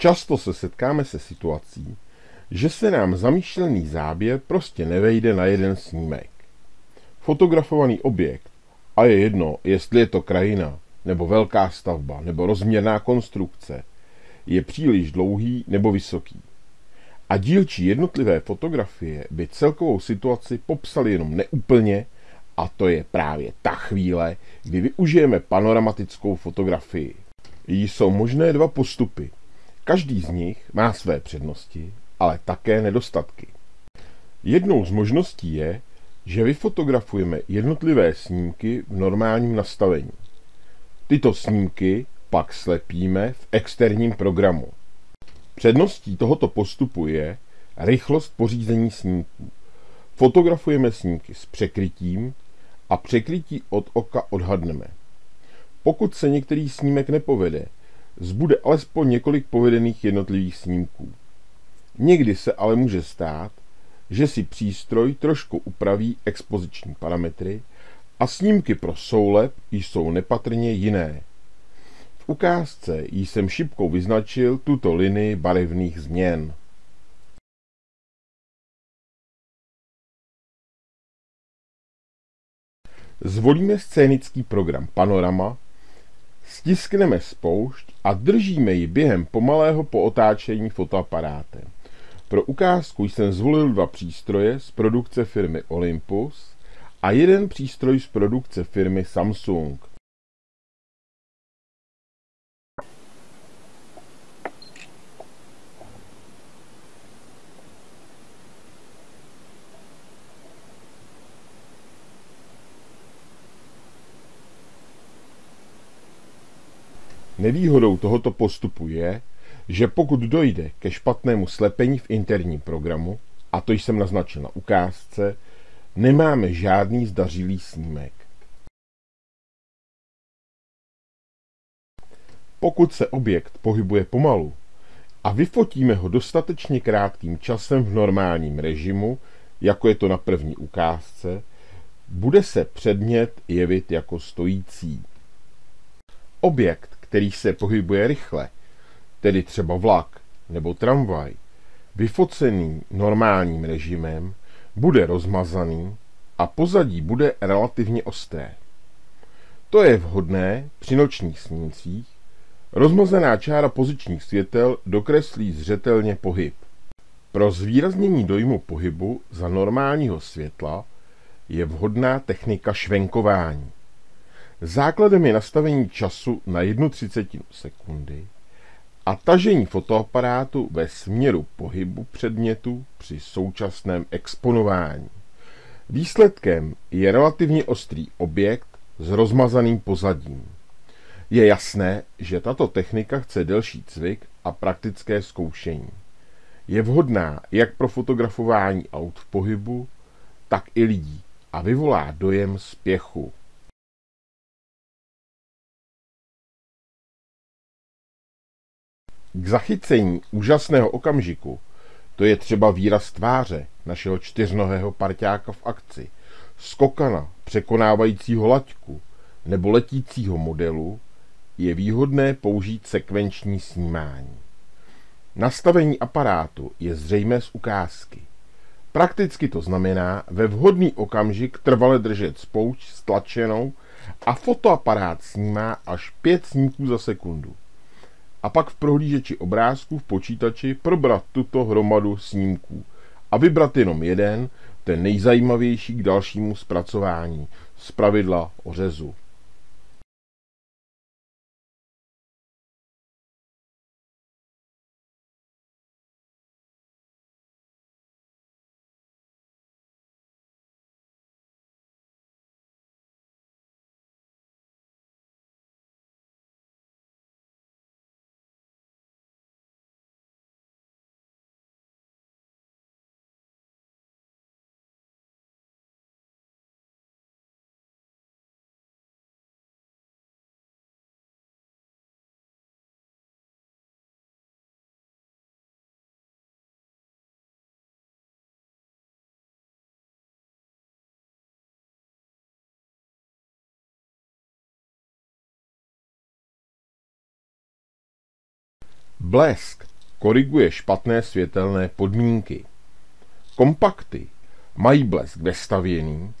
Často se setkáme se situací, že se nám zamýšlený záběr prostě nevejde na jeden snímek. Fotografovaný objekt, a je jedno, jestli je to krajina, nebo velká stavba, nebo rozměrná konstrukce, je příliš dlouhý nebo vysoký. A dílčí jednotlivé fotografie by celkovou situaci popsaly jenom neúplně, a to je právě ta chvíle, kdy využijeme panoramatickou fotografii. Jsou možné dva postupy. Každý z nich má své přednosti, ale také nedostatky. Jednou z možností je, že vyfotografujeme jednotlivé snímky v normálním nastavení. Tyto snímky pak slepíme v externím programu. Předností tohoto postupu je rychlost pořízení snímků. Fotografujeme snímky s překrytím a překrytí od oka odhadneme. Pokud se některý snímek nepovede, zbude alespoň několik povedených jednotlivých snímků. Někdy se ale může stát, že si přístroj trošku upraví expoziční parametry a snímky pro soulep jsou nepatrně jiné. V ukázce jsem šipkou vyznačil tuto linii barevných změn. Zvolíme scénický program Panorama, stiskneme spoušť a držíme ji během pomalého pootáčení fotoaparátem. Pro ukázku jsem zvolil dva přístroje z produkce firmy Olympus a jeden přístroj z produkce firmy Samsung. Nevýhodou tohoto postupu je, že pokud dojde ke špatnému slepení v interním programu, a to jsem naznačil na ukázce, nemáme žádný zdařilý snímek. Pokud se objekt pohybuje pomalu a vyfotíme ho dostatečně krátkým časem v normálním režimu, jako je to na první ukázce, bude se předmět jevit jako stojící. Objekt, který se pohybuje rychle, tedy třeba vlak nebo tramvaj, vyfocený normálním režimem, bude rozmazaný a pozadí bude relativně ostré. To je vhodné při nočních snímcích. Rozmazená čára pozičních světel dokreslí zřetelně pohyb. Pro zvýraznění dojmu pohybu za normálního světla je vhodná technika švenkování. Základem je nastavení času na jednu třicetinu sekundy a tažení fotoaparátu ve směru pohybu předmětu při současném exponování. Výsledkem je relativně ostrý objekt s rozmazaným pozadím. Je jasné, že tato technika chce delší cvik a praktické zkoušení. Je vhodná jak pro fotografování aut v pohybu, tak i lidí a vyvolá dojem spěchu. K zachycení úžasného okamžiku, to je třeba výraz tváře našeho čtyřnohého parťáka v akci, skokana překonávajícího laťku nebo letícího modelu, je výhodné použít sekvenční snímání. Nastavení aparátu je zřejmé z ukázky. Prakticky to znamená ve vhodný okamžik trvale držet spoušť stlačenou a fotoaparát snímá až 5 snímků za sekundu a pak v prohlížeči obrázků v počítači probrat tuto hromadu snímků a vybrat jenom jeden, ten nejzajímavější k dalšímu zpracování, z pravidla ořezu. Blesk koriguje špatné světelné podmínky. Kompakty mají blesk vestavěný,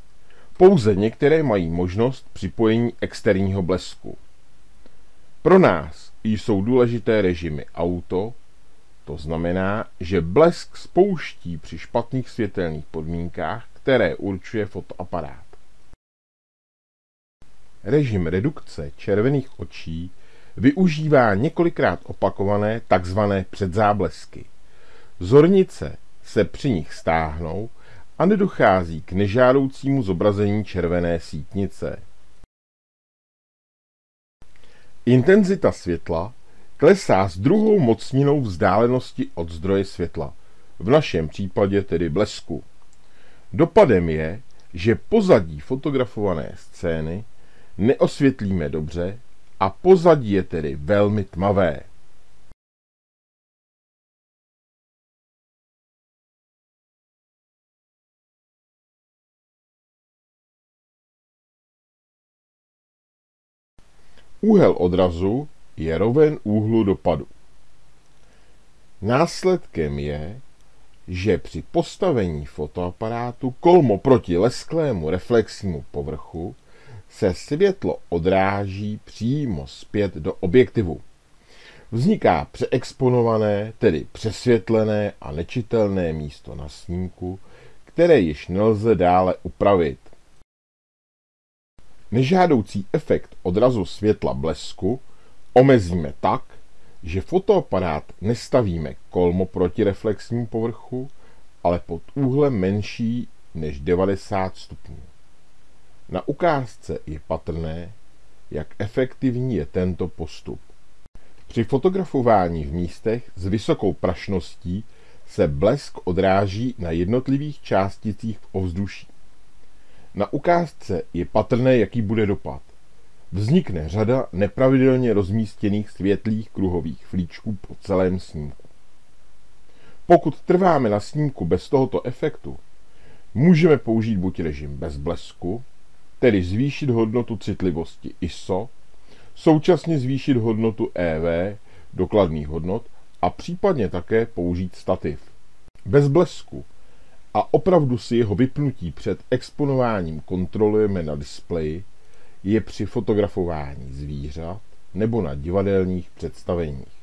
pouze některé mají možnost připojení externího blesku. Pro nás jsou důležité režimy auto, to znamená, že blesk spouští při špatných světelných podmínkách, které určuje fotoaparát. Režim redukce červených očí využívá několikrát opakované tzv. předzáblesky. Zornice se při nich stáhnou a nedochází k nežádoucímu zobrazení červené sítnice. Intenzita světla klesá s druhou mocninou vzdálenosti od zdroje světla, v našem případě tedy blesku. Dopadem je, že pozadí fotografované scény neosvětlíme dobře a pozadí je tedy velmi tmavé. Úhel odrazu je roven úhlu dopadu. Následkem je, že při postavení fotoaparátu kolmo proti lesklému reflexnímu povrchu se světlo odráží přímo zpět do objektivu. Vzniká přeexponované, tedy přesvětlené a nečitelné místo na snímku, které již nelze dále upravit. Nežádoucí efekt odrazu světla blesku omezíme tak, že fotoaparát nestavíme kolmo proti reflexnímu povrchu, ale pod úhlem menší než 90 stupňů. Na ukázce je patrné, jak efektivní je tento postup. Při fotografování v místech s vysokou prašností se blesk odráží na jednotlivých částicích v ovzduší. Na ukázce je patrné, jaký bude dopad. Vznikne řada nepravidelně rozmístěných světlých kruhových flíčků po celém snímku. Pokud trváme na snímku bez tohoto efektu, můžeme použít buď režim bez blesku, tedy zvýšit hodnotu citlivosti ISO, současně zvýšit hodnotu EV, dokladných hodnot, a případně také použít stativ. Bez blesku a opravdu si jeho vypnutí před exponováním kontrolujeme na displeji, je při fotografování zvířat nebo na divadelních představeních.